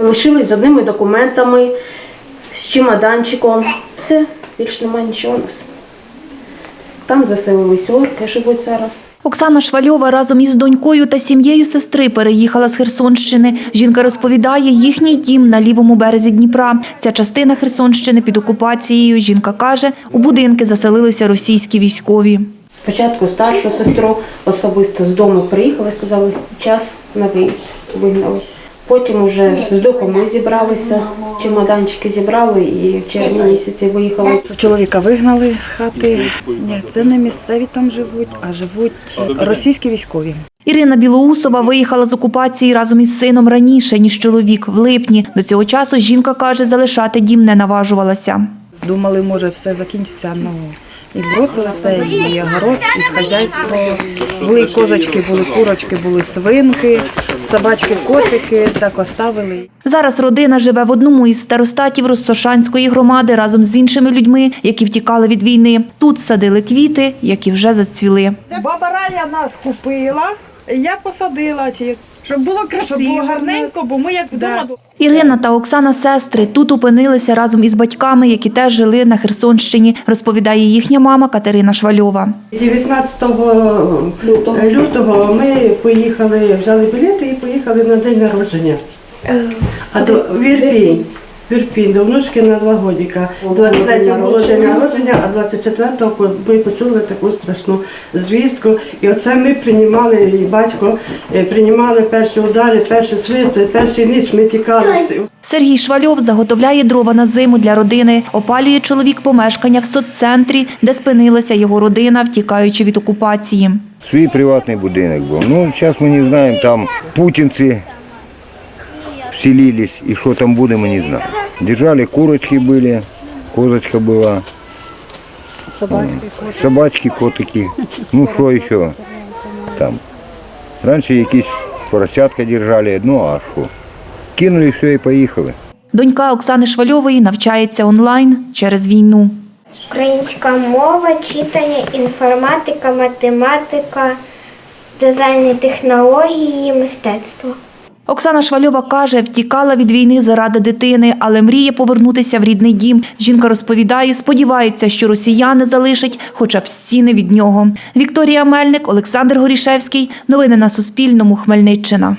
Лишились з одними документами, з чемоданчиком. Все, більш немає нічого у нас. Там заселились орки, живуть зараз. Оксана Швальова разом із донькою та сім'єю сестри переїхала з Херсонщини. Жінка розповідає, їхній дім на лівому березі Дніпра. Ця частина Херсонщини під окупацією. Жінка каже, у будинки заселилися російські військові. Спочатку старшу сестру особисто з дому приїхали, сказали, час на виїзд вигнали. Потім уже з духом ми зібралися, чемоданчики зібрали і в червні місяці виїхали. Чоловіка вигнали з хати. Ні, це не місцеві там живуть, а живуть російські військові. Ірина Білоусова виїхала з окупації разом із сином раніше, ніж чоловік, в липні. До цього часу жінка каже, залишати дім не наважувалася. Думали, може, все закінчиться. Ну і бросили все, і город, і хазяйство. Були козочки, були курочки, були свинки, собачки, котики, так оставили. Зараз родина живе в одному із старостатів Ростошанської громади разом з іншими людьми, які втікали від війни. Тут садили квіти, які вже зацвіли. Баба Рая нас купила, я посадила, ті, Щоб було красиво, щоб було гарненько, бо ми як вдома. Ірина та Оксана сестри тут опинилися разом із батьками, які теж жили на Херсонщині, розповідає їхня мама Катерина Швальова. 19 лютого ми поїхали, взяли білети і поїхали на день народження. А до в Ірпінь. В Ірпінь, до внучки на два годіка. 23 було день народження, а 24-го ми почули таку страшну звістку. І оце ми приймали, і батько е, приймали перші удари, перші свисти, перші ніч ми тікали. Сергій Швальов заготовляє дрова на зиму для родини. Опалює чоловік помешкання в соццентрі, де спинилася його родина, втікаючи від окупації. Свій приватний будинок був. Ну, зараз ми не знаємо, там путінці вселились, і що там буде, ми не знаємо. Держали, курочки були, козочка була, Собачки, собачки, котики. Ну, що ще там. Раніше якісь поросятка держали, ну а що? Кинули все і поїхали. Донька Оксани Швальової навчається онлайн через війну. Українська мова, читання, інформатика, математика, дизайн технології, мистецтво. Оксана Швальова каже, втікала від війни заради дитини, але мріє повернутися в рідний дім. Жінка розповідає, сподівається, що росіяни залишать хоча б стіни від нього. Вікторія Мельник, Олександр Горішевський. Новини на Суспільному. Хмельниччина.